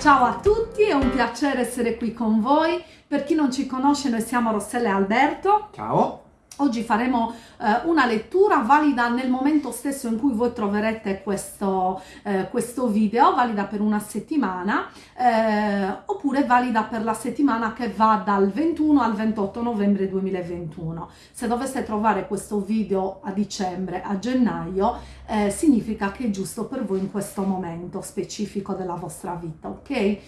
Ciao a tutti, è un piacere essere qui con voi. Per chi non ci conosce, noi siamo Rossella e Alberto. Ciao. Oggi faremo eh, una lettura valida nel momento stesso in cui voi troverete questo, eh, questo video, valida per una settimana, eh, oppure valida per la settimana che va dal 21 al 28 novembre 2021. Se doveste trovare questo video a dicembre, a gennaio, eh, significa che è giusto per voi in questo momento specifico della vostra vita, ok?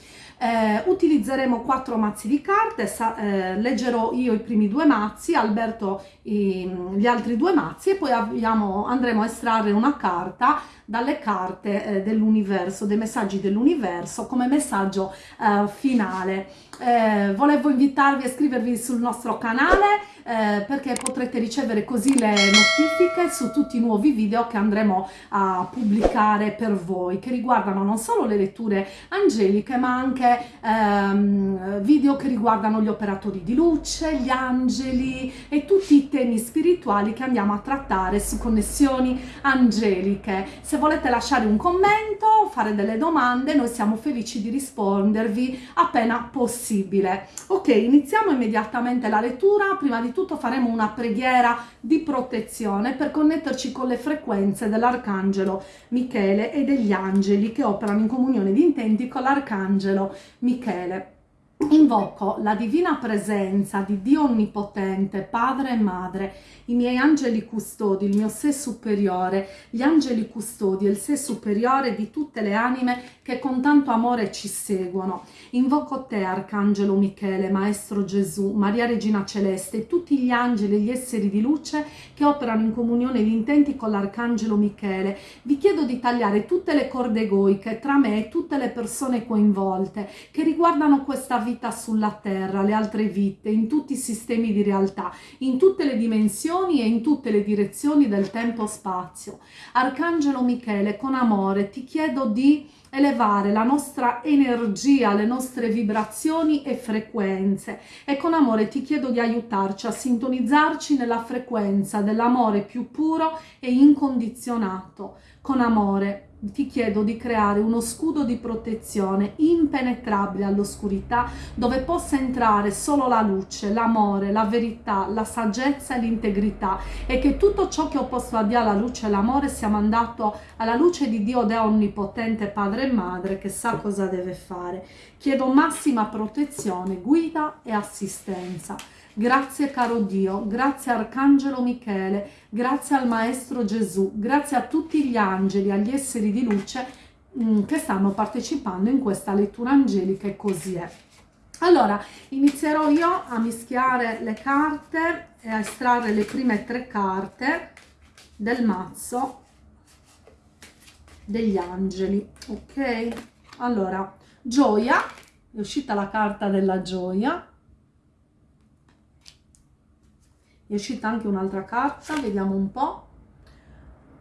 Eh, utilizzeremo quattro mazzi di carte, sa, eh, leggerò io i primi due mazzi, Alberto i, gli altri due mazzi e poi abbiamo, andremo a estrarre una carta dalle carte eh, dell'universo, dei messaggi dell'universo come messaggio eh, finale. Eh, volevo invitarvi a iscrivervi sul nostro canale eh, perché potrete ricevere così le notifiche su tutti i nuovi video che andremo a pubblicare per voi che riguardano non solo le letture angeliche ma anche ehm, video che riguardano gli operatori di luce, gli angeli e tutti i temi spirituali che andiamo a trattare su connessioni angeliche. Se volete lasciare un commento, fare delle domande, noi siamo felici di rispondervi appena possibile. Ok, iniziamo immediatamente la lettura. Prima di tutto faremo una preghiera di protezione per connetterci con le frequenze dell'Arcangelo Michele e degli angeli che operano in comunione di intenti con l'Arcangelo Michele. Invoco la divina presenza di Dio Onnipotente, Padre e Madre, i miei angeli custodi, il mio sé superiore, gli angeli custodi e il sé superiore di tutte le anime che con tanto amore ci seguono. Invoco te, Arcangelo Michele, Maestro Gesù, Maria Regina Celeste e tutti gli angeli e gli esseri di luce che operano in comunione di intenti con l'Arcangelo Michele. Vi chiedo di tagliare tutte le corde egoiche tra me e tutte le persone coinvolte che riguardano questa vita vita sulla Terra, le altre vite, in tutti i sistemi di realtà, in tutte le dimensioni e in tutte le direzioni del tempo-spazio. Arcangelo Michele, con amore ti chiedo di elevare la nostra energia, le nostre vibrazioni e frequenze e con amore ti chiedo di aiutarci a sintonizzarci nella frequenza dell'amore più puro e incondizionato. Con amore ti chiedo di creare uno scudo di protezione impenetrabile all'oscurità dove possa entrare solo la luce, l'amore, la verità, la saggezza e l'integrità e che tutto ciò che ho posto a Dio alla luce e l'amore sia mandato alla luce di Dio Deo Onnipotente Padre e Madre che sa cosa deve fare. Chiedo massima protezione, guida e assistenza. Grazie caro Dio, grazie Arcangelo Michele, grazie al Maestro Gesù, grazie a tutti gli angeli, agli esseri di luce mm, che stanno partecipando in questa lettura angelica e così è. Allora, inizierò io a mischiare le carte e a estrarre le prime tre carte del mazzo degli angeli, ok? Allora, gioia, è uscita la carta della gioia, è uscita anche un'altra carta, vediamo un po'.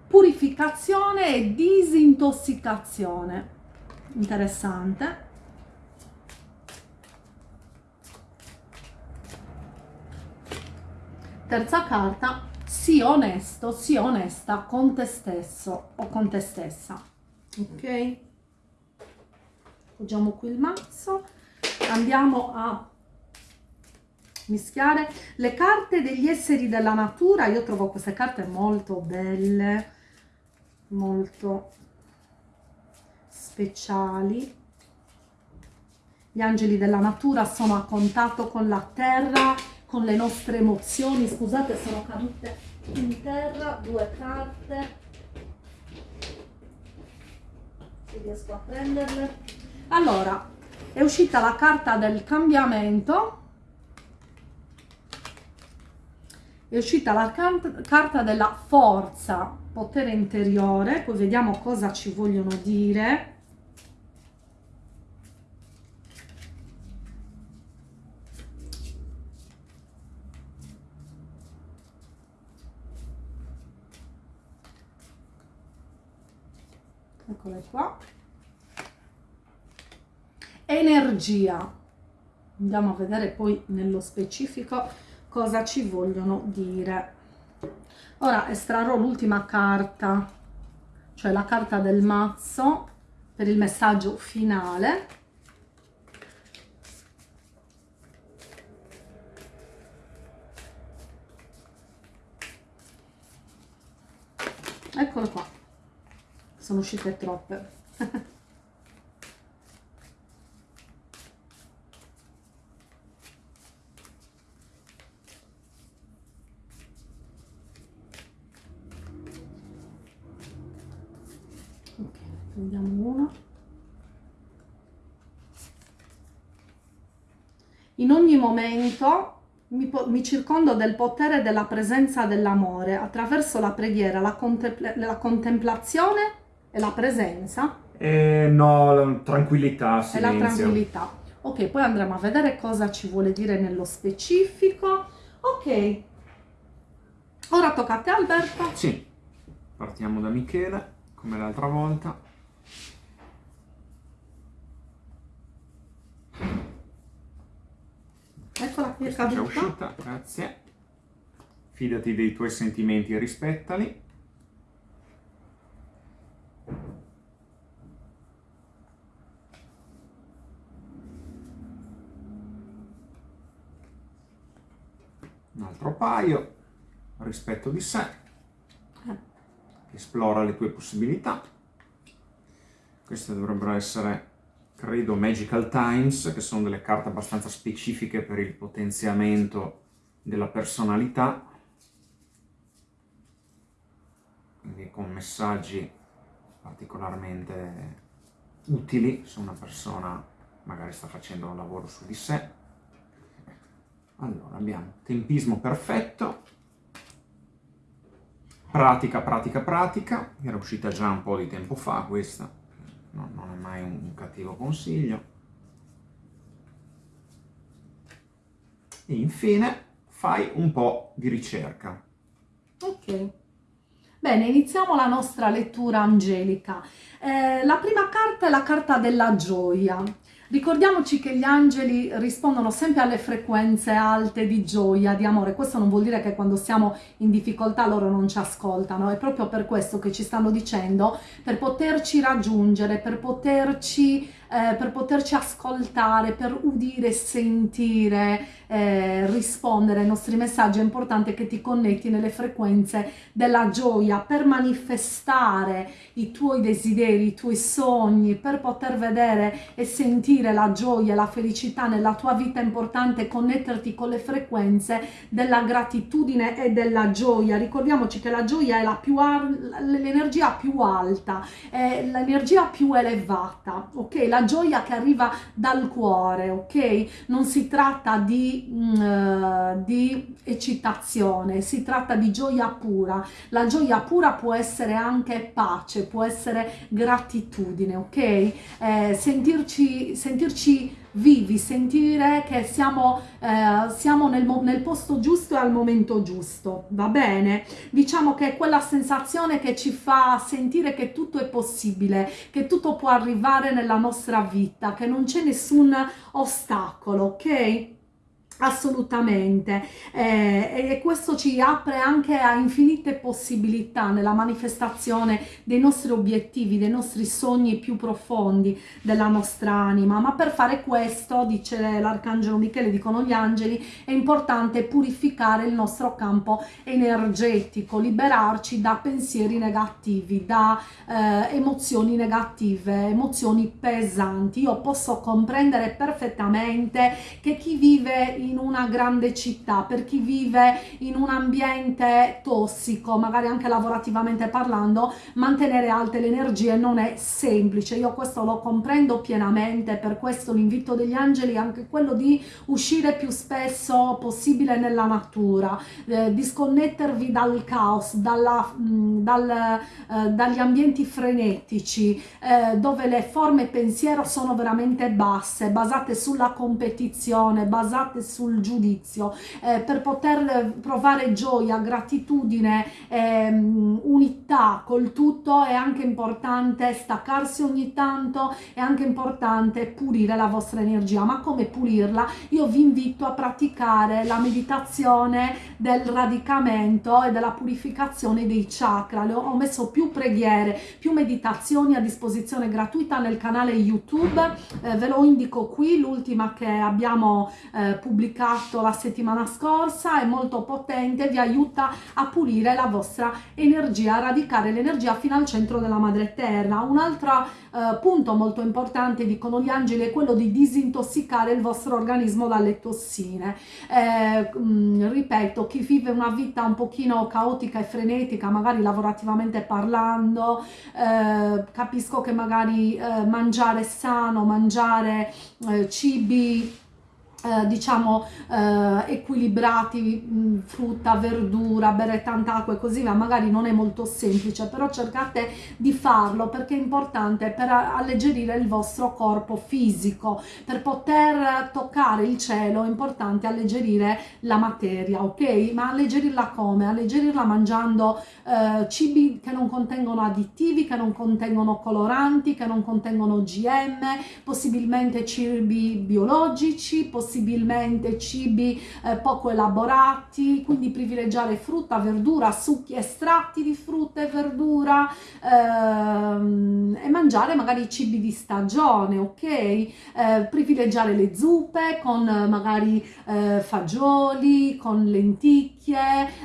Purificazione e disintossicazione. Interessante. Terza carta, sii onesto, sii onesta con te stesso o con te stessa. Ok? Appoggiamo qui il mazzo. Andiamo a mischiare le carte degli esseri della natura. Io trovo queste carte molto belle molto speciali. Gli angeli della natura sono a contatto con la terra con le nostre emozioni. Scusate sono cadute in terra due carte. Se riesco a prenderle. Allora è uscita la carta del cambiamento è uscita la carta della forza, potere interiore, poi vediamo cosa ci vogliono dire. Eccole qua. Energia. Andiamo a vedere poi nello specifico cosa ci vogliono dire. Ora estrarrò l'ultima carta, cioè la carta del mazzo, per il messaggio finale. Eccolo qua, sono uscite troppe. In ogni momento mi, mi, circondo del potere della presenza dell'amore attraverso la preghiera, la, contempla la, contemplazione e la presenza. Eh, no, la tranquillità, silenzio. E la tranquillità. Ok, poi andremo a vedere cosa ci vuole dire nello specifico. Ok, ora tocca a te Alberto. Sì, partiamo da Michele, come l'altra volta. Eccola qui, è Questa è già uscita, grazie. Fidati dei tuoi sentimenti e rispettali. Un altro paio, rispetto di sé, Eh. esplora le tue possibilità. Queste dovrebbero essere credo Magical Times, che sono delle carte abbastanza specifiche per il potenziamento della personalità, quindi con messaggi particolarmente utili se una persona magari sta facendo un lavoro su di sé. Allora, abbiamo tempismo perfetto, pratica, pratica, pratica, era uscita già un po' di tempo fa questa, no, non è mai un, cattivo consiglio. E infine fai un po' di ricerca. Ok. Bene, iniziamo la nostra lettura angelica. Eh, la prima carta è la carta della gioia. Ricordiamoci che gli angeli rispondono sempre alle frequenze alte di gioia, di amore. Questo non vuol dire che quando siamo in difficoltà loro non ci ascoltano, è proprio per questo che ci stanno dicendo, per poterci raggiungere, per poterci, eh, per poterci ascoltare, per udire, sentire, eh, rispondere ai nostri messaggi. È importante che ti connetti nelle frequenze della gioia per manifestare i tuoi desideri, i tuoi sogni, per poter vedere e sentire la gioia la felicità nella tua vita è importante connetterti con le frequenze della gratitudine e della gioia. Ricordiamoci che la gioia è la più l'energia più alta, è l'energia più elevata, ok? La gioia che arriva dal cuore, ok? Non si tratta di, uh, di eccitazione, si tratta di gioia pura. La gioia pura può essere anche pace, può essere gratitudine, ok? Eh, sentirci sentirci vivi, sentire che siamo, eh, siamo nel, nel, posto giusto e al momento giusto, va bene? Diciamo che è quella sensazione che ci fa sentire che tutto è possibile, che tutto può arrivare nella nostra vita, che non c'è nessun ostacolo, ok? Assolutamente, eh, e questo ci apre anche a infinite possibilità nella manifestazione dei nostri obiettivi, dei nostri sogni più profondi della nostra anima, ma per fare questo, dice l'Arcangelo Michele, dicono gli angeli, è importante purificare il nostro campo energetico, liberarci da pensieri negativi, da eh, emozioni negative, emozioni pesanti. Io posso comprendere perfettamente che chi vive in in una grande città, per chi vive in un ambiente tossico, magari anche lavorativamente parlando, mantenere alte le energie non è semplice. Io questo lo comprendo pienamente, per questo l'invito degli angeli è anche quello di uscire più spesso possibile nella natura, eh, disconnettervi dal caos, dalla, mh, dal, eh, dagli ambienti frenetici, eh, dove le forme pensiero sono veramente basse, basate sulla competizione, basate su sul giudizio, eh, per poter provare gioia, gratitudine, ehm, unità col tutto è anche importante staccarsi ogni tanto, è anche importante pulire la vostra energia. Ma come pulirla? Io vi invito a praticare la meditazione del radicamento e della purificazione dei chakra. Le ho, messo più preghiere, più meditazioni a disposizione gratuita nel canale YouTube, eh, ve lo indico qui, l'ultima che abbiamo eh, pubblicato pubblicato la settimana scorsa, è molto potente, vi aiuta a pulire la vostra energia, a radicare l'energia fino al centro della madre terra. Un altro eh, punto molto importante, dicono gli angeli, è quello di disintossicare il vostro organismo dalle tossine. Eh, mh, mm, ripeto, chi vive una vita un pochino caotica e frenetica, magari lavorativamente parlando, eh, capisco che magari eh, mangiare sano, mangiare eh, cibi eh, diciamo eh, equilibrati mh, frutta verdura bere tanta acqua e così via magari non è molto semplice però cercate di farlo perché è importante per alleggerire il vostro corpo fisico. Per poter toccare il cielo è importante alleggerire la materia ok? Ma alleggerirla come? Alleggerirla mangiando eh, cibi che non contengono additivi che non contengono coloranti che non contengono gm possibilmente cibi biologici possibilmente possibilmente cibi eh, poco elaborati, quindi privilegiare frutta, verdura, succhi, estratti di frutta e verdura ehm, e mangiare magari cibi di stagione, ok? Eh, privilegiare le zuppe con magari eh, fagioli, con lenticchie,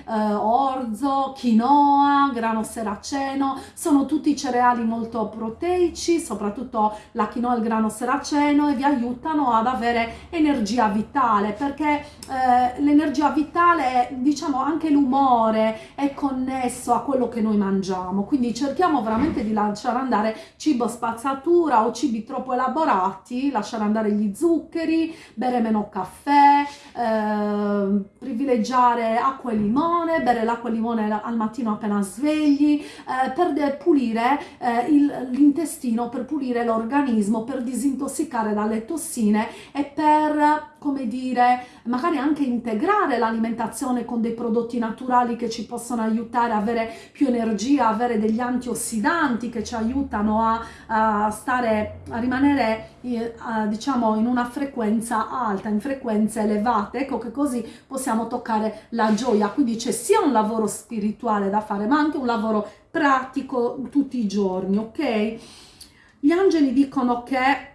eh, orzo, quinoa, grano seraceno, sono tutti cereali molto proteici, soprattutto la quinoa e il grano seraceno e vi aiutano ad avere energia l'energia vitale perché eh, l'energia vitale diciamo anche l'umore è connesso a quello che noi mangiamo. Quindi cerchiamo veramente di lasciare andare cibo spazzatura o cibi troppo elaborati lasciare andare gli zuccheri bere meno caffè eh, privilegiare acqua e limone bere l'acqua e limone al mattino appena svegli eh, per pulire eh, l'intestino per pulire l'organismo per disintossicare dalle tossine e per come dire, magari anche integrare l'alimentazione con dei prodotti naturali che ci possono aiutare a avere più energia, avere degli antiossidanti che ci aiutano a, a stare, a rimanere eh, diciamo in una frequenza alta, in frequenze elevate, ecco che così possiamo toccare la gioia, quindi c'è sia un lavoro spirituale da fare ma anche un lavoro pratico tutti i giorni, ok? Gli angeli dicono che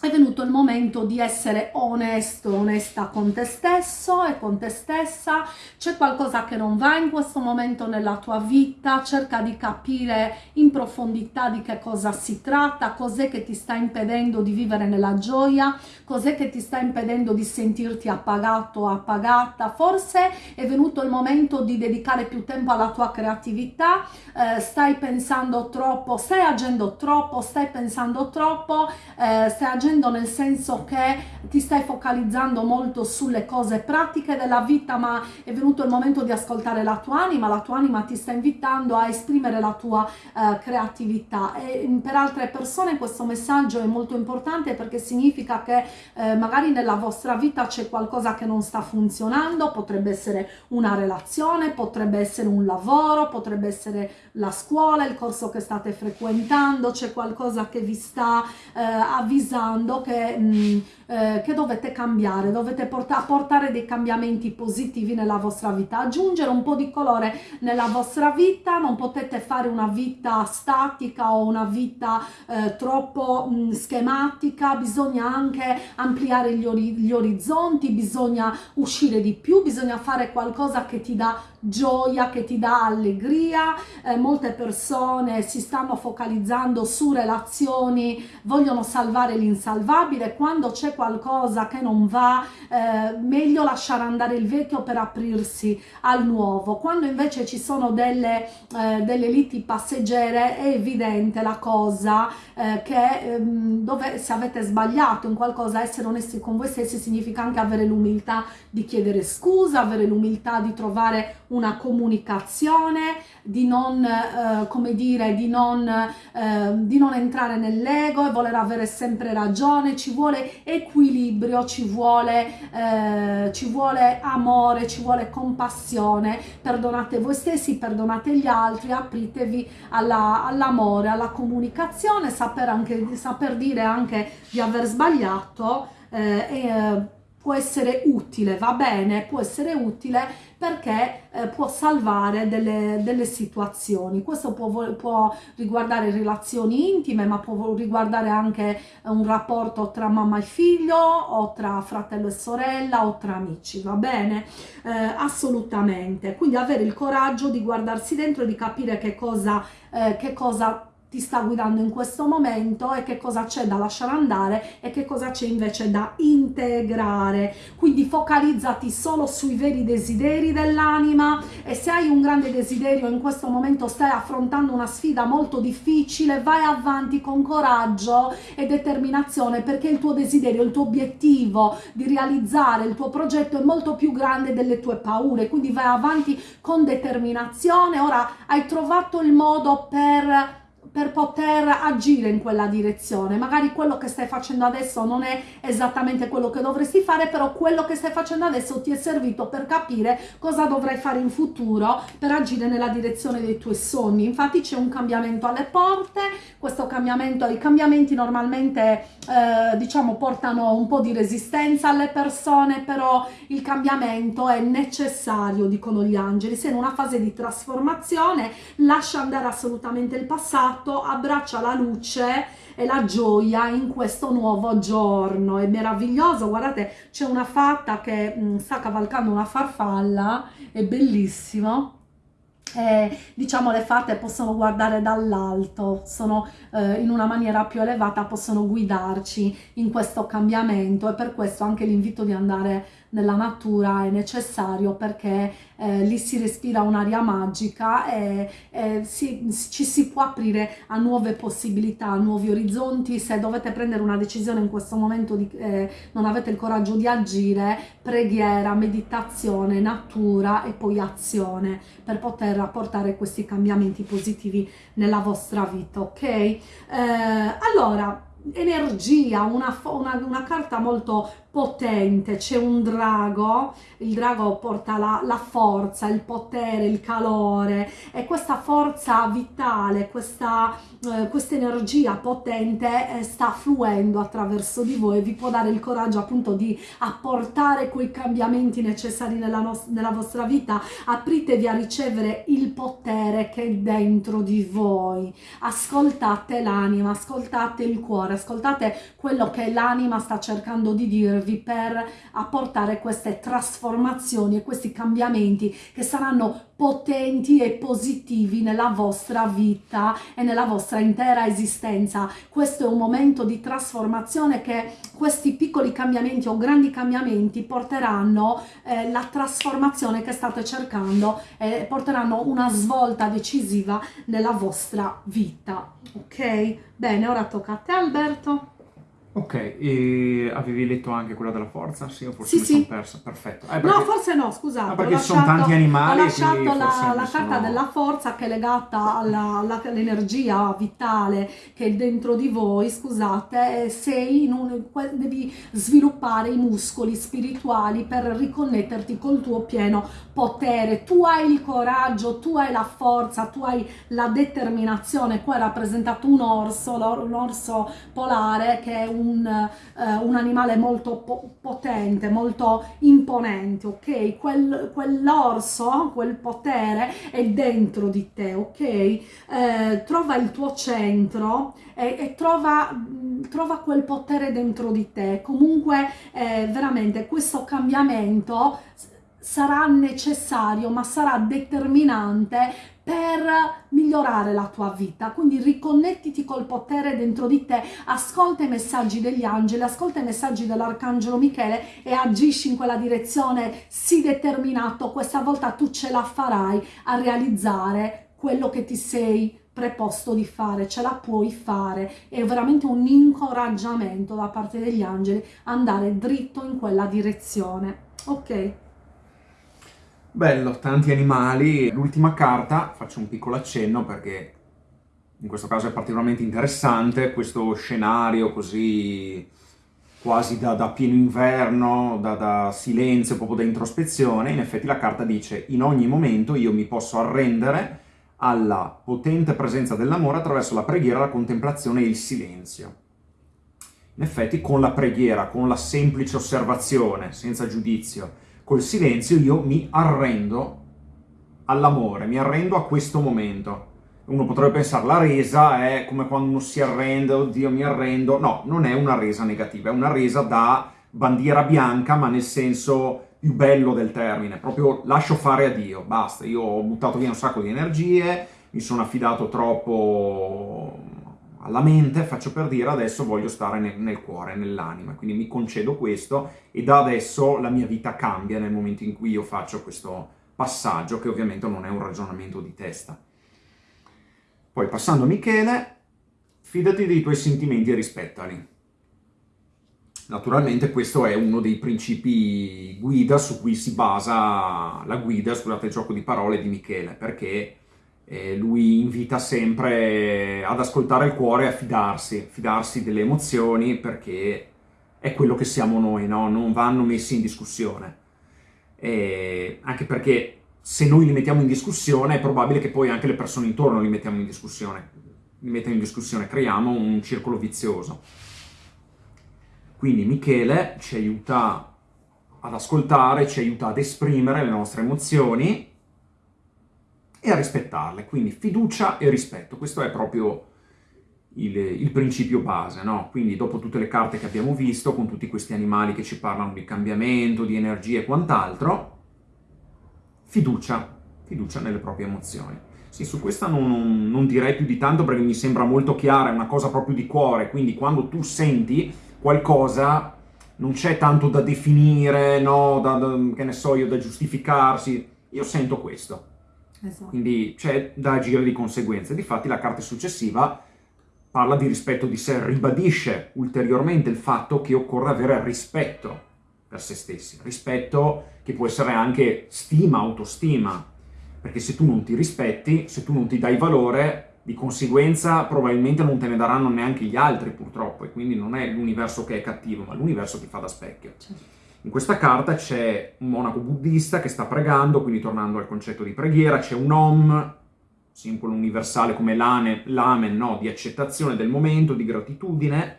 è venuto il momento di essere onesto, onesta con te stesso e con te stessa, c'è qualcosa che non va in questo momento nella tua vita, cerca di capire in profondità di che cosa si tratta, cos'è che ti sta impedendo di vivere nella gioia, cos'è che ti sta impedendo di sentirti appagato o appagata, forse è venuto il momento di dedicare più tempo alla tua creatività, eh, stai pensando troppo, stai agendo troppo, stai pensando troppo, eh, stai agendo facendo nel senso che ti stai focalizzando molto sulle cose pratiche della vita ma è venuto il momento di ascoltare la tua anima, la tua anima ti sta invitando a esprimere la tua uh, creatività. E mm, per altre persone questo messaggio è molto importante perché significa che uh, magari nella vostra vita c'è qualcosa che non sta funzionando, potrebbe essere una relazione, potrebbe essere un lavoro, potrebbe essere la scuola, il corso che state frequentando, c'è qualcosa che vi sta uh, avvisando mondo che, mh, eh, che dovete cambiare, dovete porta portare dei cambiamenti positivi nella vostra vita, aggiungere un po' di colore nella vostra vita, non potete fare una vita statica o una vita eh, troppo mh, mm, schematica, bisogna anche ampliare gli, ori gli orizzonti, bisogna uscire di più, bisogna fare qualcosa che ti dà gioia, che ti dà allegria, eh, molte persone si stanno focalizzando su relazioni, vogliono salvare l'insalvabile, quando c'è qualcosa che non va, eh, meglio lasciare andare il vecchio per aprirsi al nuovo, quando invece ci sono delle, eh, delle liti passeggere è evidente la cosa eh, che ehm, dove se avete sbagliato in qualcosa, essere onesti con voi stessi significa anche avere l'umiltà di chiedere scusa, avere l'umiltà di trovare una comunicazione, di non, eh, come dire, di non, eh, di non entrare nell'ego e voler avere sempre ragione, ci vuole equilibrio, ci vuole, eh, ci vuole amore, ci vuole compassione, perdonate voi stessi, perdonate gli altri, apritevi all'amore, alla, alla comunicazione, saper, anche, saper dire anche di aver sbagliato eh, e eh, può essere utile, va bene? Può essere utile perché eh, può salvare delle, delle, situazioni. Questo può, può, riguardare relazioni intime, ma può riguardare anche un rapporto tra mamma e figlio, o tra fratello e sorella, o tra amici, va bene? Eh, assolutamente. Quindi avere il coraggio di guardarsi dentro e di capire che cosa, eh, che cosa ti sta guidando in questo momento e che cosa c'è da lasciare andare e che cosa c'è invece da integrare. Quindi focalizzati solo sui veri desideri dell'anima e se hai un grande desiderio in questo momento stai affrontando una sfida molto difficile, vai avanti con coraggio e determinazione perché il tuo desiderio, il tuo obiettivo di realizzare il tuo progetto è molto più grande delle tue paure, quindi vai avanti con determinazione. Ora hai trovato il modo per per poter agire in quella direzione. Magari quello che stai facendo adesso non è esattamente quello che dovresti fare, però quello che stai facendo adesso ti è servito per capire cosa dovrai fare in futuro per agire nella direzione dei tuoi sogni. Infatti c'è un cambiamento alle porte, questo cambiamento, i cambiamenti normalmente eh, diciamo portano un po' di resistenza alle persone, però il cambiamento è necessario, dicono gli angeli. Sei in una fase di trasformazione, lascia andare assolutamente il passato fatto abbraccia la luce e la gioia in questo nuovo giorno. È meraviglioso, guardate, c'è una fatta che mh, mm, sta cavalcando una farfalla, è bellissimo. Eh, diciamo le fatte possono guardare dall'alto, sono eh, in una maniera più elevata, possono guidarci in questo cambiamento e per questo anche l'invito di andare nella natura è necessario perché eh, lì si respira un'aria magica e, e si, ci si può aprire a nuove possibilità, a nuovi orizzonti. Se dovete prendere una decisione in questo momento di, eh, non avete il coraggio di agire, preghiera, meditazione, natura e poi azione per poter apportare questi cambiamenti positivi nella vostra vita, ok? Eh, allora, energia, una, una, una, carta molto potente, c'è un drago, il drago porta la, la, forza, il potere, il calore e questa forza vitale, questa, eh, questa energia potente eh, sta fluendo attraverso di voi e vi può dare il coraggio appunto di apportare quei cambiamenti necessari nella, nella vostra vita, apritevi a ricevere il potere che è dentro di voi, ascoltate l'anima, ascoltate il cuore, ascoltate quello che l'anima sta cercando di dirvi servirvi per apportare queste trasformazioni e questi cambiamenti che saranno potenti e positivi nella vostra vita e nella vostra intera esistenza. Questo è un momento di trasformazione che questi piccoli cambiamenti o grandi cambiamenti porteranno eh, la trasformazione che state cercando e porteranno una svolta decisiva nella vostra vita. Ok? Bene, ora tocca a te Alberto. Ok, e avevi letto anche quella della forza? Sì, o forse sì, mi sì. sono persa? Perfetto. Eh, perché... No, forse no, scusate. No, perché lasciato, sono tanti animali. Ho lasciato la, la carta sono... della forza che è legata all'energia vitale che è dentro di voi, scusate, sei in un, devi sviluppare i muscoli spirituali per riconnetterti col tuo pieno potere. Tu hai il coraggio, tu hai la forza, tu hai la determinazione. Qua è rappresentato un orso, un orso polare che è un un, uh, un animale molto po potente, molto imponente, ok? Quel, quell'orso, quel potere è dentro di te, ok? Eh, trova il tuo centro e, e trova, trova, quel potere dentro di te. Comunque, eh, veramente, questo cambiamento sarà necessario, ma sarà determinante per migliorare la tua vita. Quindi riconnettiti col potere dentro di te, ascolta i messaggi degli angeli, ascolta i messaggi dell'arcangelo Michele e agisci in quella direzione, sii determinato, questa volta tu ce la farai a realizzare quello che ti sei preposto di fare, ce la puoi fare, è veramente un incoraggiamento da parte degli angeli andare dritto in quella direzione. Ok? Bello, tanti animali. L'ultima carta, faccio un piccolo accenno perché in questo caso è particolarmente interessante, questo scenario così quasi da, da pieno inverno, da, da, silenzio, proprio da introspezione, in effetti la carta dice in ogni momento io mi posso arrendere alla potente presenza dell'amore attraverso la preghiera, la contemplazione e il silenzio. In effetti con la preghiera, con la semplice osservazione, senza giudizio, col silenzio io mi arrendo all'amore, mi arrendo a questo momento. Uno potrebbe pensare la resa è come quando uno si arrende, oddio mi arrendo. No, non è una resa negativa, è una resa da bandiera bianca, ma nel senso più bello del termine, proprio lascio fare a Dio, basta, io ho buttato via un sacco di energie, mi sono affidato troppo alla mente, faccio per dire adesso voglio stare nel, nel cuore, nell'anima, quindi mi concedo questo e da adesso la mia vita cambia nel momento in cui io faccio questo passaggio, che ovviamente non è un ragionamento di testa. Poi passando a Michele, fidati dei tuoi sentimenti e rispettali. Naturalmente questo è uno dei principi guida su cui si basa la guida, scusate il gioco di parole, di Michele, perché eh, lui invita sempre ad ascoltare il cuore e a fidarsi, fidarsi delle emozioni perché è quello che siamo noi, no? non vanno messi in discussione. E anche perché se noi li mettiamo in discussione è probabile che poi anche le persone intorno li mettiamo in discussione, li mettiamo in discussione, creiamo un circolo vizioso. Quindi Michele ci aiuta ad ascoltare, ci aiuta ad esprimere le nostre emozioni e a rispettarle. Quindi fiducia e rispetto, questo è proprio il, il, principio base, no? Quindi dopo tutte le carte che abbiamo visto, con tutti questi animali che ci parlano di cambiamento, di energia e quant'altro, fiducia, fiducia nelle proprie emozioni. Sì, su questa non, non direi più di tanto perché mi sembra molto chiara, è una cosa proprio di cuore, quindi quando tu senti qualcosa non c'è tanto da definire, no, da, da, che ne so io, da giustificarsi. Io sento questo. Esatto. Quindi c'è da agire di conseguenza. Difatti la carta successiva parla di rispetto di sé, ribadisce ulteriormente il fatto che occorre avere rispetto per se stessi. Rispetto che può essere anche stima, autostima. Perché se tu non ti rispetti, se tu non ti dai valore, di conseguenza probabilmente non te ne daranno neanche gli altri purtroppo e quindi non è l'universo che è cattivo ma l'universo ti fa da specchio. Certo. In questa carta c'è un monaco buddista che sta pregando, quindi tornando al concetto di preghiera, c'è un Om, simbolo universale come l'amen, no? di accettazione del momento, di gratitudine.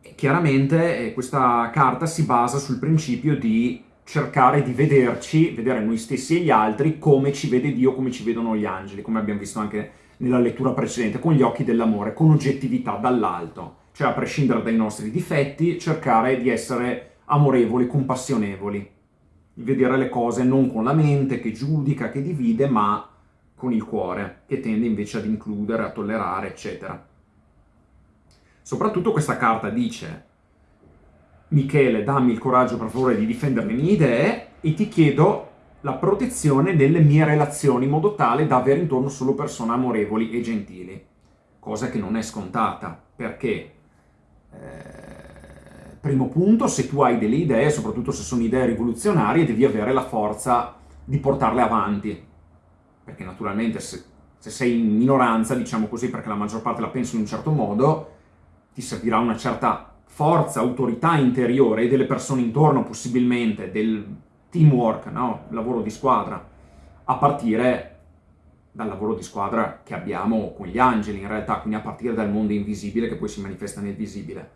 E chiaramente eh, questa carta si basa sul principio di cercare di vederci, vedere noi stessi e gli altri come ci vede Dio, come ci vedono gli angeli, come abbiamo visto anche nella lettura precedente, con gli occhi dell'amore, con oggettività dall'alto, cioè a prescindere dai nostri difetti, cercare di essere amorevoli, compassionevoli, vedere le cose non con la mente che giudica, che divide, ma con il cuore, che tende invece ad includere, a tollerare, eccetera. Soprattutto questa carta dice Michele, dammi il coraggio per favore di difendere le mie idee e ti chiedo la protezione nelle mie relazioni in modo tale da avere intorno solo persone amorevoli e gentili. Cosa che non è scontata, perché eh, primo punto, se tu hai delle idee, soprattutto se sono idee rivoluzionarie, devi avere la forza di portarle avanti. Perché naturalmente se, se sei in minoranza, diciamo così, perché la maggior parte la pensa in un certo modo, ti servirà una certa forza, autorità interiore e delle persone intorno possibilmente, del teamwork, no? lavoro di squadra, a partire dal lavoro di squadra che abbiamo con gli angeli in realtà, quindi a partire dal mondo invisibile che poi si manifesta nel visibile.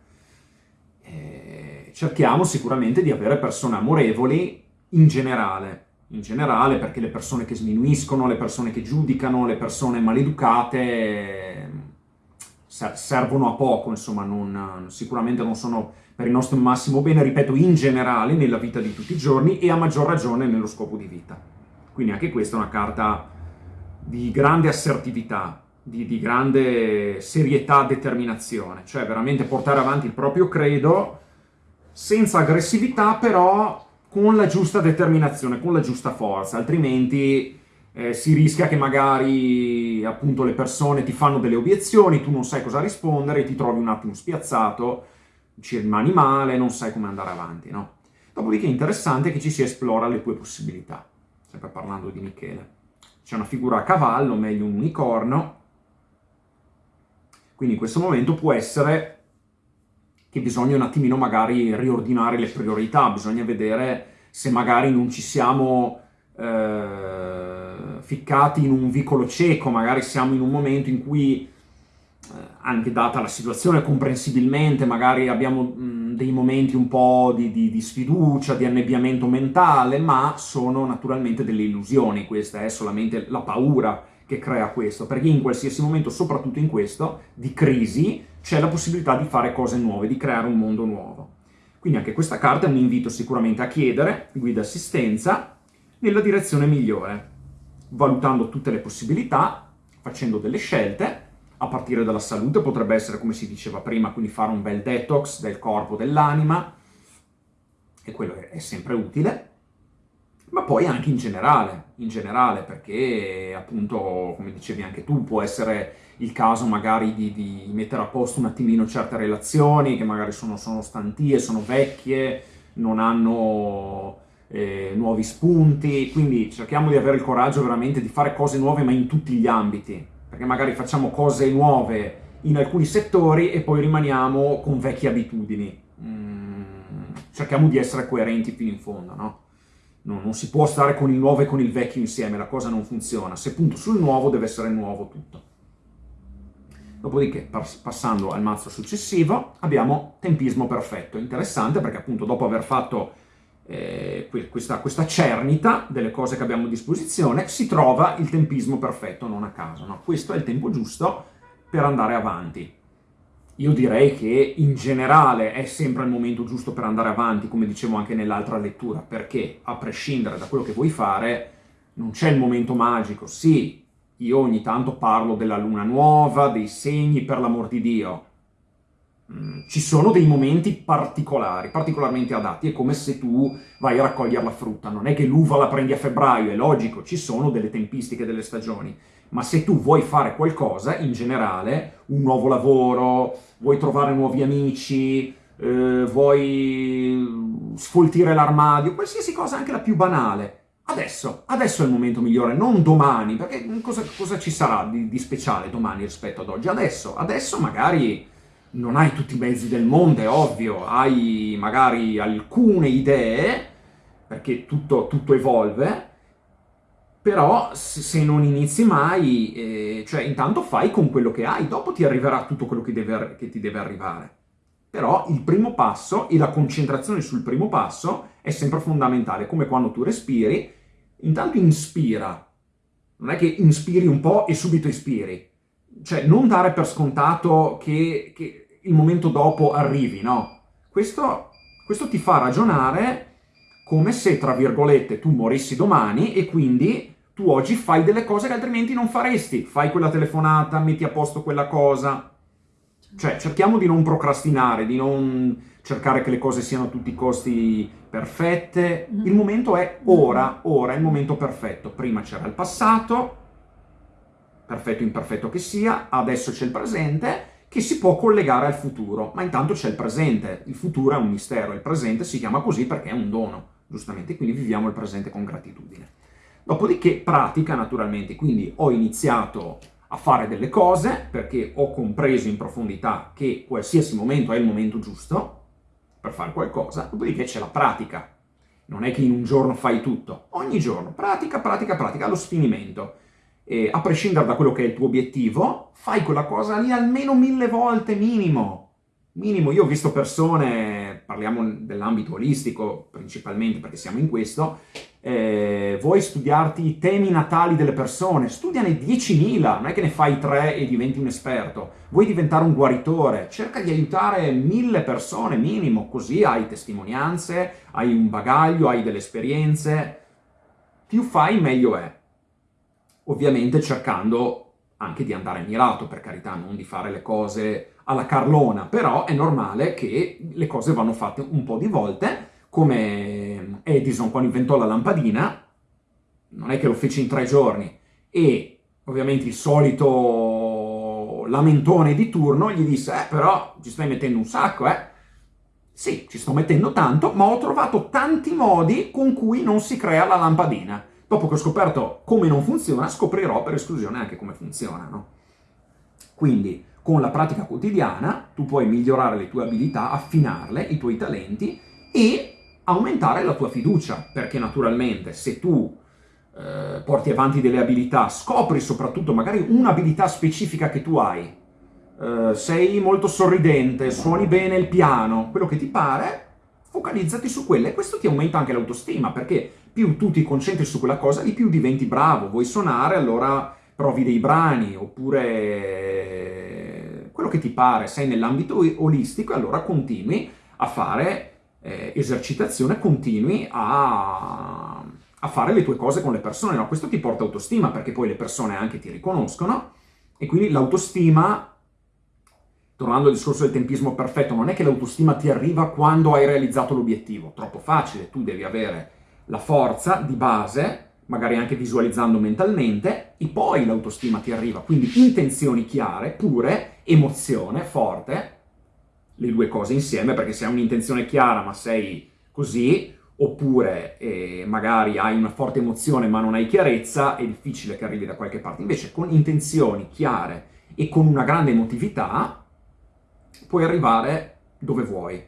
E cerchiamo sicuramente di avere persone amorevoli in generale, in generale perché le persone che sminuiscono, le persone che giudicano, le persone maleducate servono a poco, insomma, non, sicuramente non sono per il nostro massimo bene, ripeto, in generale nella vita di tutti i giorni e a maggior ragione nello scopo di vita. Quindi anche questa è una carta di grande assertività, di, di grande serietà, determinazione, cioè veramente portare avanti il proprio credo senza aggressività, però con la giusta determinazione, con la giusta forza, altrimenti eh, si rischia che magari appunto le persone ti fanno delle obiezioni, tu non sai cosa rispondere, ti trovi un attimo spiazzato, ci rimani male, non sai come andare avanti, no? Dopodiché è interessante che ci si esplora le tue possibilità, sempre parlando di Michele. C'è una figura a cavallo, meglio un unicorno, quindi in questo momento può essere che bisogna un attimino magari riordinare le priorità, bisogna vedere se magari non ci siamo... Eh, ficcati in un vicolo cieco, magari siamo in un momento in cui anche data la situazione, comprensibilmente, magari abbiamo mh, dei momenti un po' di, di, di, sfiducia, di annebbiamento mentale, ma sono naturalmente delle illusioni, questa è solamente la paura che crea questo, perché in qualsiasi momento, soprattutto in questo, di crisi, c'è la possibilità di fare cose nuove, di creare un mondo nuovo. Quindi anche questa carta è un invito sicuramente a chiedere guida assistenza nella direzione migliore, valutando tutte le possibilità, facendo delle scelte, a partire dalla salute, potrebbe essere come si diceva prima, quindi fare un bel detox del corpo, dell'anima, e quello è sempre utile, ma poi anche in generale, in generale, perché appunto, come dicevi anche tu, può essere il caso magari di, di mettere a posto un attimino certe relazioni che magari sono, sono stantie, sono vecchie, non hanno eh, nuovi spunti, quindi cerchiamo di avere il coraggio veramente di fare cose nuove ma in tutti gli ambiti, perché magari facciamo cose nuove in alcuni settori e poi rimaniamo con vecchie abitudini. Mm, cerchiamo di essere coerenti fino in fondo, no? no? Non si può stare con il nuovo e con il vecchio insieme, la cosa non funziona. Se punto sul nuovo deve essere nuovo tutto. Dopodiché, passando al mazzo successivo, abbiamo tempismo perfetto. Interessante perché appunto dopo aver fatto eh, questa, questa, cernita delle cose che abbiamo a disposizione, si trova il tempismo perfetto, non a caso. No? Questo è il tempo giusto per andare avanti. Io direi che in generale è sempre il momento giusto per andare avanti, come dicevo anche nell'altra lettura, perché a prescindere da quello che vuoi fare, non c'è il momento magico. Sì, io ogni tanto parlo della luna nuova, dei segni, per l'amor di Dio, ci sono dei momenti particolari, particolarmente adatti, è come se tu vai a raccogliere la frutta, non è che l'uva la prendi a febbraio, è logico, ci sono delle tempistiche delle stagioni, ma se tu vuoi fare qualcosa, in generale, un nuovo lavoro, vuoi trovare nuovi amici, eh, vuoi sfoltire l'armadio, qualsiasi cosa, anche la più banale, adesso, adesso è il momento migliore, non domani, perché cosa, cosa ci sarà di, di speciale domani rispetto ad oggi? Adesso, adesso magari non hai tutti i mezzi del mondo, è ovvio, hai magari alcune idee, perché tutto, tutto evolve, però se non inizi mai, eh, cioè intanto fai con quello che hai, dopo ti arriverà tutto quello che, deve, che ti deve arrivare. Però il primo passo e la concentrazione sul primo passo è sempre fondamentale, come quando tu respiri, intanto inspira, non è che inspiri un po' e subito espiri, cioè non dare per scontato che, che il momento dopo arrivi, no? Questo, questo ti fa ragionare come se, tra virgolette, tu morissi domani e quindi tu oggi fai delle cose che altrimenti non faresti. Fai quella telefonata, metti a posto quella cosa. Cioè, cerchiamo di non procrastinare, di non cercare che le cose siano a tutti i costi perfette. Mm-hmm. Il momento è ora, ora è il momento perfetto. Prima c'era il passato, perfetto o imperfetto che sia, adesso c'è il presente che si può collegare al futuro, ma intanto c'è il presente, il futuro è un mistero, il presente si chiama così perché è un dono, giustamente, quindi viviamo il presente con gratitudine. Dopodiché pratica naturalmente, quindi ho iniziato a fare delle cose perché ho compreso in profondità che qualsiasi momento è il momento giusto per fare qualcosa, dopodiché c'è la pratica. Non è che in un giorno fai tutto, ogni giorno. Pratica, pratica, pratica, allo sfinimento eh, a prescindere da quello che è il tuo obiettivo, fai quella cosa lì almeno mille volte minimo. Minimo, io ho visto persone, parliamo dell'ambito olistico principalmente perché siamo in questo, eh, vuoi studiarti i temi natali delle persone, studiane 10.000, non è che ne fai tre e diventi un esperto. Vuoi diventare un guaritore, cerca di aiutare mille persone minimo, così hai testimonianze, hai un bagaglio, hai delle esperienze. Più fai meglio è ovviamente cercando anche di andare mirato, per carità, non di fare le cose alla carlona, però è normale che le cose vanno fatte un po' di volte, come Edison quando inventò la lampadina, non è che lo fece in tre giorni, e ovviamente il solito lamentone di turno gli disse, eh però ci stai mettendo un sacco, eh? Sì, ci sto mettendo tanto, ma ho trovato tanti modi con cui non si crea la lampadina. Dopo che ho scoperto come non funziona, scoprirò per esclusione anche come funziona, no? Quindi, con la pratica quotidiana, tu puoi migliorare le tue abilità, affinarle, i tuoi talenti e aumentare la tua fiducia, perché naturalmente se tu eh, porti avanti delle abilità, scopri soprattutto magari un'abilità specifica che tu hai, eh, sei molto sorridente, suoni bene il piano, quello che ti pare, focalizzati su quelle e questo ti aumenta anche l'autostima, perché più tu ti concentri su quella cosa, di più diventi bravo. Vuoi suonare, allora provi dei brani, oppure quello che ti pare, sei nell'ambito olistico, allora continui a fare eh, esercitazione, continui a, a, fare le tue cose con le persone. No? Questo ti porta autostima, perché poi le persone anche ti riconoscono, e quindi l'autostima tornando al discorso del tempismo perfetto, non è che l'autostima ti arriva quando hai realizzato l'obiettivo, troppo facile, tu devi avere la forza di base, magari anche visualizzando mentalmente, e poi l'autostima ti arriva, quindi intenzioni chiare, pure, emozione forte, le due cose insieme, perché se hai un'intenzione chiara ma sei così, oppure eh, magari hai una forte emozione ma non hai chiarezza, è difficile che arrivi da qualche parte. Invece con intenzioni chiare e con una grande emotività puoi arrivare dove vuoi.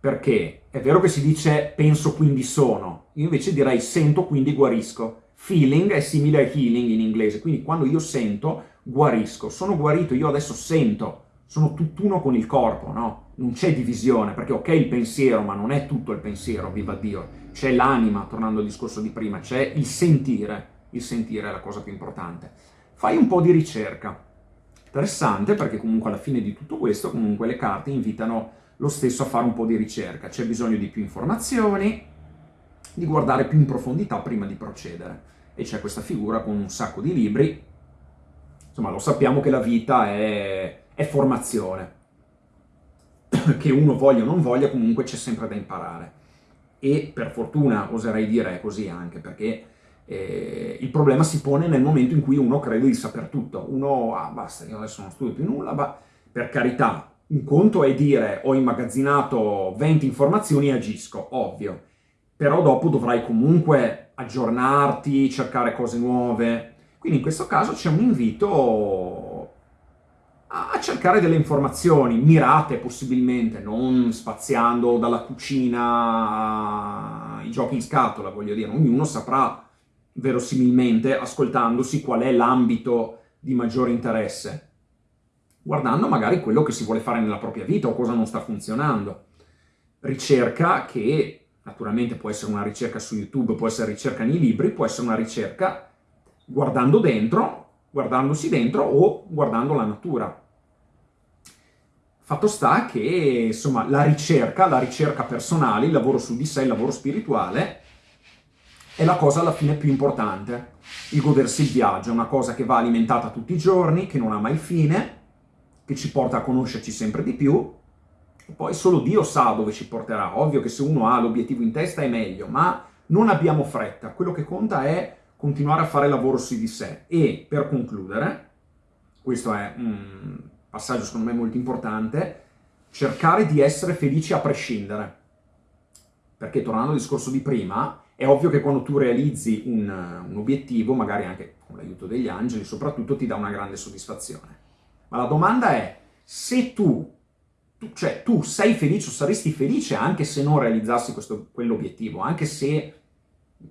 Perché è vero che si dice penso quindi sono, io invece direi sento quindi guarisco. Feeling è simile a healing in inglese, quindi quando io sento guarisco, sono guarito, io adesso sento, sono tutt'uno con il corpo, no? Non c'è divisione, perché ok il pensiero, ma non è tutto il pensiero, viva Dio. C'è l'anima, tornando al discorso di prima, c'è il sentire, il sentire è la cosa più importante. Fai un po' di ricerca, interessante perché comunque alla fine di tutto questo comunque le carte invitano lo stesso a fare un po' di ricerca, c'è bisogno di più informazioni, di guardare più in profondità prima di procedere. E c'è questa figura con un sacco di libri, insomma lo sappiamo che la vita è, è formazione, che uno voglia o non voglia comunque c'è sempre da imparare. E per fortuna oserei dire così anche, perché eh, il problema si pone nel momento in cui uno crede di saper tutto. Uno, ah basta, io adesso non studio più nulla, ma per carità, un conto è dire ho immagazzinato 20 informazioni e agisco, ovvio. Però dopo dovrai comunque aggiornarti, cercare cose nuove. Quindi in questo caso c'è un invito a cercare delle informazioni mirate possibilmente, non spaziando dalla cucina ai giochi in scatola, voglio dire, ognuno saprà verosimilmente ascoltandosi qual è l'ambito di maggiore interesse guardando magari quello che si vuole fare nella propria vita o cosa non sta funzionando. Ricerca che naturalmente può essere una ricerca su YouTube, può essere ricerca nei libri, può essere una ricerca guardando dentro, guardandosi dentro o guardando la natura. Fatto sta che, insomma, la ricerca, la ricerca personale, il lavoro su di sé, il lavoro spirituale, è la cosa alla fine più importante. Il godersi il viaggio è una cosa che va alimentata tutti i giorni, che non ha mai fine, che ci porta a conoscerci sempre di più, e poi solo Dio sa dove ci porterà. Ovvio che se uno ha l'obiettivo in testa è meglio, ma non abbiamo fretta. Quello che conta è continuare a fare lavoro su di sé. E, per concludere, questo è un passaggio secondo me molto importante, cercare di essere felici a prescindere. Perché, tornando al discorso di prima, è ovvio che quando tu realizzi un, un obiettivo, magari anche con l'aiuto degli angeli, soprattutto ti dà una grande soddisfazione. Ma la domanda è, se tu, tu, cioè tu sei felice o saresti felice anche se non realizzassi quell'obiettivo, anche se,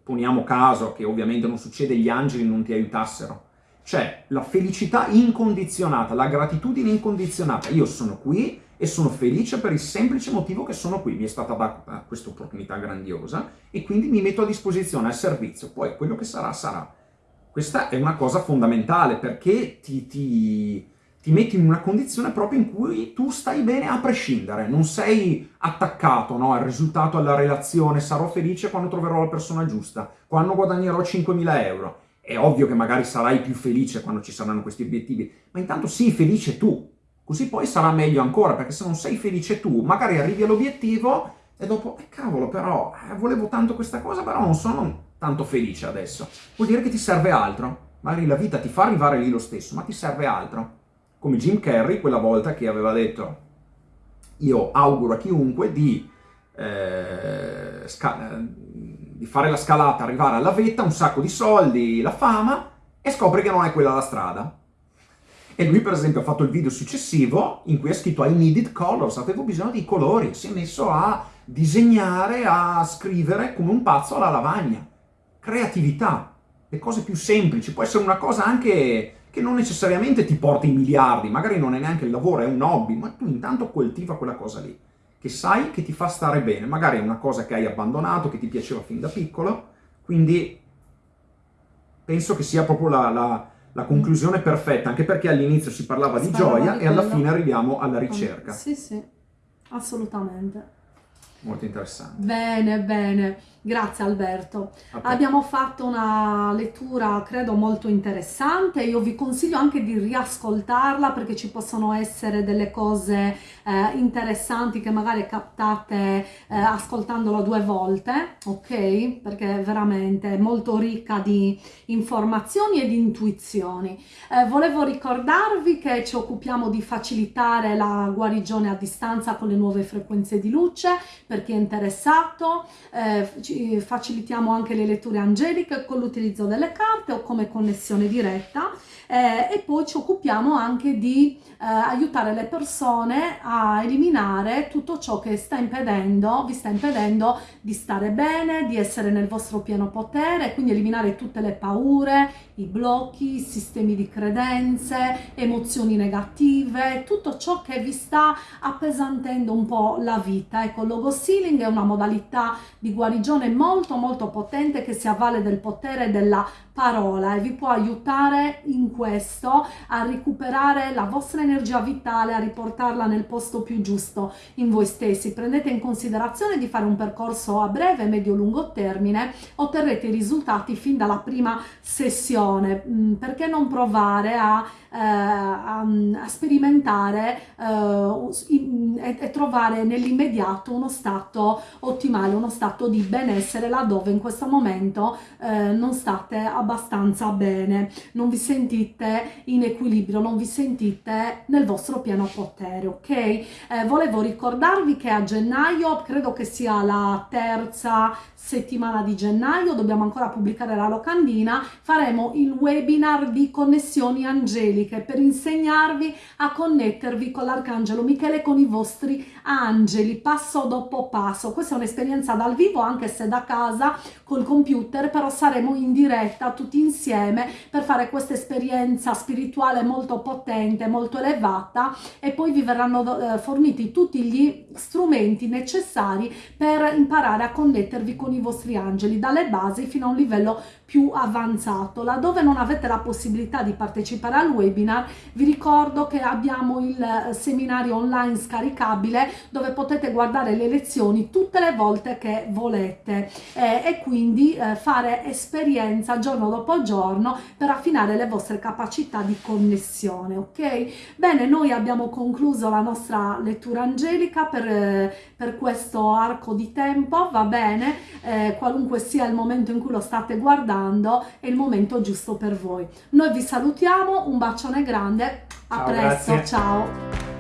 poniamo caso che ovviamente non succede, gli angeli non ti aiutassero, cioè la felicità incondizionata, la gratitudine incondizionata, io sono qui e sono felice per il semplice motivo che sono qui, mi è stata data questa opportunità grandiosa e quindi mi metto a disposizione al servizio, poi quello che sarà sarà. Questa è una cosa fondamentale perché ti, ti ti metti in una condizione proprio in cui tu stai bene a prescindere, non sei attaccato no, al risultato, alla relazione, sarò felice quando troverò la persona giusta, quando guadagnerò 5.000 euro. È ovvio che magari sarai più felice quando ci saranno questi obiettivi, ma intanto sii felice tu, così poi sarà meglio ancora, perché se non sei felice tu, magari arrivi all'obiettivo e dopo, eh cavolo però, eh, volevo tanto questa cosa, però non sono tanto felice adesso. Vuol dire che ti serve altro. Magari la vita ti fa arrivare lì lo stesso, ma ti serve altro come Jim Carrey quella volta che aveva detto io auguro a chiunque di, eh, di fare la scalata, arrivare alla vetta, un sacco di soldi, la fama, e scopre che non è quella la strada. E lui per esempio ha fatto il video successivo in cui ha scritto I needed colors, avevo bisogno di colori, si è messo a disegnare, a scrivere come un pazzo alla lavagna. Creatività, le cose più semplici, può essere una cosa anche che non necessariamente ti porta i miliardi, magari non è neanche il lavoro, è un hobby, ma tu intanto coltiva quella cosa lì, che sai che ti fa stare bene, magari è una cosa che hai abbandonato, che ti piaceva fin da piccolo, quindi penso che sia proprio la, la, la conclusione perfetta, anche perché all'inizio si parlava di gioia e alla fine arriviamo alla ricerca. Sì, sì, assolutamente. Molto interessante. Bene, bene. Grazie Alberto. Abbiamo fatto una lettura credo molto interessante, io vi consiglio anche di riascoltarla perché ci possono essere delle cose eh, interessanti che magari captate eh, ascoltandolo due volte, ok? Perché è veramente molto ricca di informazioni e di intuizioni. Eh, volevo ricordarvi che ci occupiamo di facilitare la guarigione a distanza con le nuove frequenze di luce per chi è interessato, eh, ci facilitiamo anche le letture angeliche con l'utilizzo delle carte o come connessione diretta eh, e poi ci occupiamo anche di eh, aiutare le persone a eliminare tutto ciò che sta impedendo, vi sta impedendo di stare bene, di essere nel vostro pieno potere, quindi eliminare tutte le paure, i blocchi, i sistemi di credenze, emozioni negative, tutto ciò che vi sta appesantendo un po' la vita. Ecco, il logo sealing è una modalità di guarigione molto molto potente che si avvale del potere della parola e vi può aiutare in questo a recuperare la vostra energia vitale, a riportarla nel posto più giusto in voi stessi. Prendete in considerazione di fare un percorso a breve, medio, lungo termine, otterrete i risultati fin dalla prima sessione. Mm, perché non provare a a, a, sperimentare eh, e, e trovare nell'immediato uno stato ottimale, uno stato di benessere laddove in questo momento eh, non state abbastanza bene, non vi sentite in equilibrio, non vi sentite nel vostro pieno potere, ok? Eh, volevo ricordarvi che a gennaio, credo che sia la terza settimana di gennaio, dobbiamo ancora pubblicare la locandina, faremo il webinar di connessioni angeliche per insegnarvi a connettervi con l'arcangelo Michele con i vostri angeli passo dopo passo. Questa è un'esperienza dal vivo anche se da casa col computer, però saremo in diretta tutti insieme per fare questa esperienza spirituale molto potente, molto elevata e poi vi verranno eh, forniti tutti gli strumenti necessari per imparare a connettervi con i vostri angeli dalle basi fino a un livello più avanzato. Laddove non avete la possibilità di partecipare al webinar, vi ricordo che abbiamo il eh, seminario online scaricabile dove potete guardare le lezioni tutte le volte che volete eh, e quindi eh, fare esperienza giorno dopo giorno per affinare le vostre capacità di connessione, ok? Bene, noi abbiamo concluso la nostra lettura angelica per, eh, per questo arco di tempo, va bene? Eh, qualunque sia il momento in cui lo state guardando, guardando è il momento giusto per voi. Noi vi salutiamo, un bacione grande, a ciao, presto, grazie. ciao!